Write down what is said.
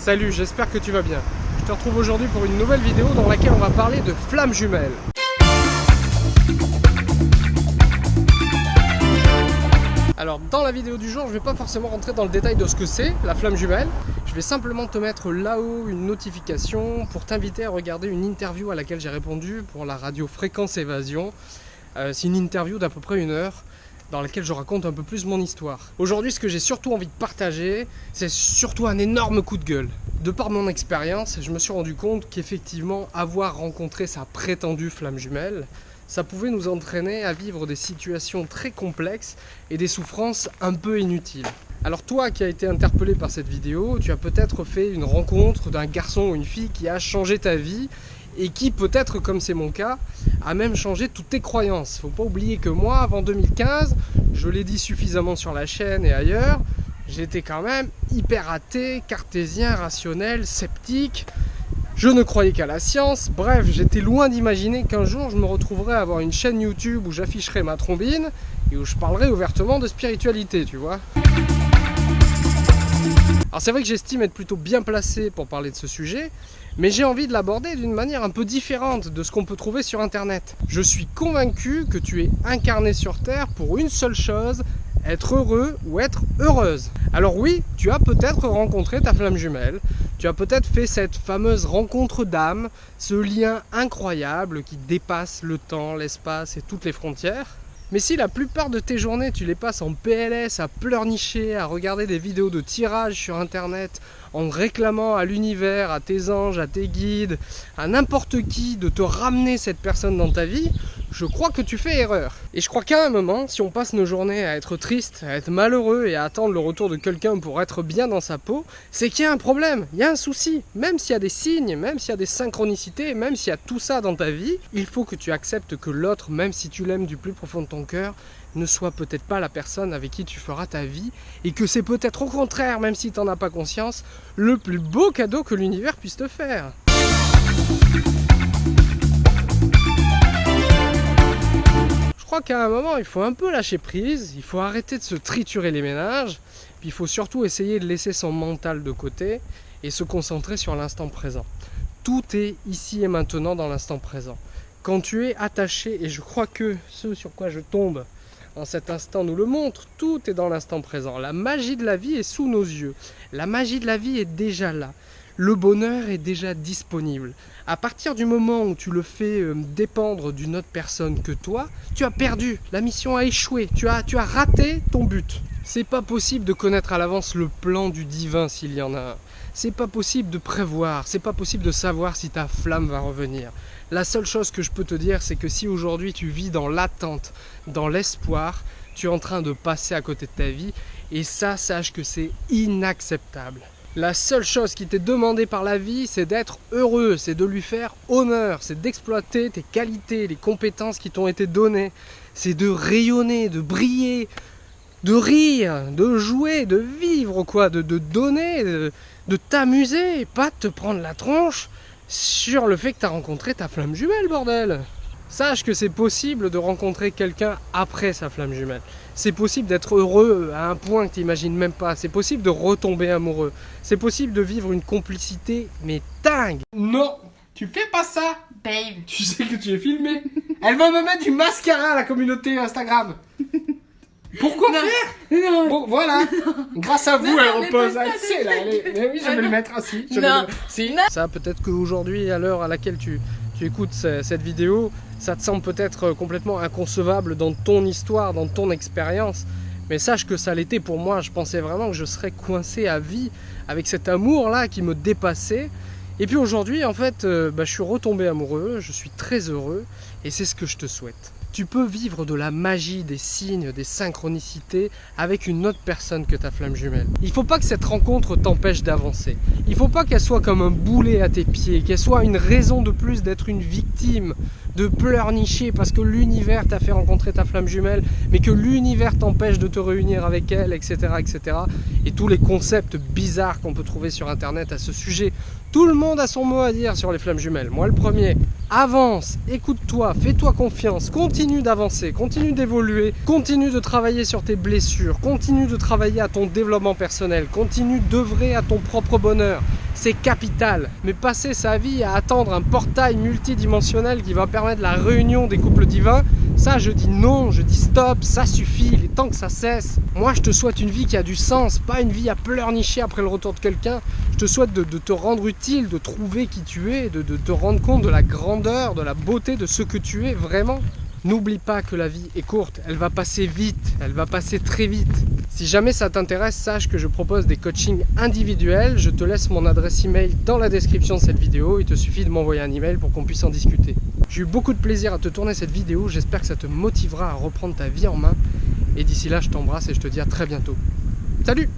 Salut, j'espère que tu vas bien. Je te retrouve aujourd'hui pour une nouvelle vidéo dans laquelle on va parler de flammes jumelles. Alors dans la vidéo du jour, je vais pas forcément rentrer dans le détail de ce que c'est, la flamme jumelle. Je vais simplement te mettre là-haut une notification pour t'inviter à regarder une interview à laquelle j'ai répondu pour la radio Fréquence Évasion. Euh, c'est une interview d'à peu près une heure dans laquelle je raconte un peu plus mon histoire. Aujourd'hui, ce que j'ai surtout envie de partager, c'est surtout un énorme coup de gueule. De par mon expérience, je me suis rendu compte qu'effectivement, avoir rencontré sa prétendue flamme jumelle, ça pouvait nous entraîner à vivre des situations très complexes et des souffrances un peu inutiles. Alors toi qui as été interpellé par cette vidéo, tu as peut-être fait une rencontre d'un garçon ou une fille qui a changé ta vie et qui peut-être, comme c'est mon cas, a même changé toutes tes croyances. Faut pas oublier que moi, avant 2015, je l'ai dit suffisamment sur la chaîne et ailleurs, j'étais quand même hyper athée, cartésien, rationnel, sceptique. Je ne croyais qu'à la science. Bref, j'étais loin d'imaginer qu'un jour je me retrouverais à avoir une chaîne YouTube où j'afficherais ma trombine et où je parlerais ouvertement de spiritualité, tu vois. Alors c'est vrai que j'estime être plutôt bien placé pour parler de ce sujet, mais j'ai envie de l'aborder d'une manière un peu différente de ce qu'on peut trouver sur internet. Je suis convaincu que tu es incarné sur Terre pour une seule chose, être heureux ou être heureuse. Alors oui, tu as peut-être rencontré ta flamme jumelle, tu as peut-être fait cette fameuse rencontre d'âme, ce lien incroyable qui dépasse le temps, l'espace et toutes les frontières. Mais si la plupart de tes journées tu les passes en PLS, à pleurnicher, à regarder des vidéos de tirage sur internet, en réclamant à l'univers, à tes anges, à tes guides, à n'importe qui de te ramener cette personne dans ta vie, je crois que tu fais erreur. Et je crois qu'à un moment, si on passe nos journées à être triste, à être malheureux et à attendre le retour de quelqu'un pour être bien dans sa peau, c'est qu'il y a un problème, il y a un souci. Même s'il y a des signes, même s'il y a des synchronicités, même s'il y a tout ça dans ta vie, il faut que tu acceptes que l'autre, même si tu l'aimes du plus profond de ton cœur, ne soit peut-être pas la personne avec qui tu feras ta vie et que c'est peut-être au contraire, même si tu n'en as pas conscience, le plus beau cadeau que l'univers puisse te faire. Crois qu'à un moment, il faut un peu lâcher prise, il faut arrêter de se triturer les ménages, puis il faut surtout essayer de laisser son mental de côté et se concentrer sur l'instant présent. Tout est ici et maintenant dans l'instant présent. Quand tu es attaché, et je crois que ce sur quoi je tombe en cet instant nous le montre, tout est dans l'instant présent. La magie de la vie est sous nos yeux. La magie de la vie est déjà là le bonheur est déjà disponible. À partir du moment où tu le fais euh, dépendre d'une autre personne que toi, tu as perdu, la mission a échoué, tu as, raté ton but. C'est pas possible de connaître à l'avance le plan du divin s'il y en a un. C'est pas possible de prévoir, c'est pas possible de savoir si ta flamme va revenir. La seule chose que je peux te dire, c'est que si aujourd'hui tu vis dans l'attente, dans l'espoir, tu es en train de passer à côté de ta vie, et ça, sache que c'est inacceptable. La seule chose qui t'est demandée par la vie, c'est d'être heureux, c'est de lui faire honneur, c'est d'exploiter tes qualités, les compétences qui t'ont été données, c'est de rayonner, de briller, de rire, de jouer, de vivre, quoi, de, donner, de, de t'amuser, pas de te prendre la tronche sur le fait que tu as rencontré ta flamme jumelle, bordel Sache que c'est possible de rencontrer quelqu'un après sa flamme jumelle. C'est possible d'être heureux à un point que tu n'imagines même pas. C'est possible de retomber amoureux. C'est possible de vivre une complicité, mais dingue Non Tu fais pas ça Babe Tu sais que tu es filmé Elle va me mettre du mascara à la communauté Instagram pourquoi faire Non. Bon, voilà. Grâce à vous, elle repose. Elle sait, là. Mais oui, je vais le mettre ainsi. Je non. Si. Ça, peut-être qu'aujourd'hui, à l'heure à laquelle tu, tu écoutes cette vidéo, ça te semble peut-être complètement inconcevable dans ton histoire, dans ton expérience. Mais sache que ça l'était pour moi. Je pensais vraiment que je serais coincé à vie avec cet amour-là qui me dépassait. Et puis aujourd'hui, en fait, euh, bah, je suis retombé amoureux, je suis très heureux, et c'est ce que je te souhaite tu peux vivre de la magie, des signes, des synchronicités avec une autre personne que ta flamme jumelle. Il faut pas que cette rencontre t'empêche d'avancer. Il faut pas qu'elle soit comme un boulet à tes pieds, qu'elle soit une raison de plus d'être une victime, de pleurnicher parce que l'univers t'a fait rencontrer ta flamme jumelle, mais que l'univers t'empêche de te réunir avec elle, etc., etc. Et tous les concepts bizarres qu'on peut trouver sur internet à ce sujet. Tout le monde a son mot à dire sur les flammes jumelles. Moi le premier. Avance, écoute-toi, fais-toi confiance, continue d'avancer, continue d'évoluer, continue de travailler sur tes blessures, continue de travailler à ton développement personnel, continue d'œuvrer à ton propre bonheur. C'est capital. Mais passer sa vie à attendre un portail multidimensionnel qui va permettre la réunion des couples divins, ça je dis non, je dis stop, ça suffit, il est temps que ça cesse. Moi je te souhaite une vie qui a du sens, pas une vie à pleurnicher après le retour de quelqu'un. Je te souhaite de, te rendre utile, de trouver qui tu es, de te rendre compte de la grandeur, de la beauté de ce que tu es vraiment. N'oublie pas que la vie est courte, elle va passer vite, elle va passer très vite. Si jamais ça t'intéresse, sache que je propose des coachings individuels. Je te laisse mon adresse email dans la description de cette vidéo. Il te suffit de m'envoyer un email pour qu'on puisse en discuter. J'ai eu beaucoup de plaisir à te tourner cette vidéo. J'espère que ça te motivera à reprendre ta vie en main. Et d'ici là, je t'embrasse et je te dis à très bientôt. Salut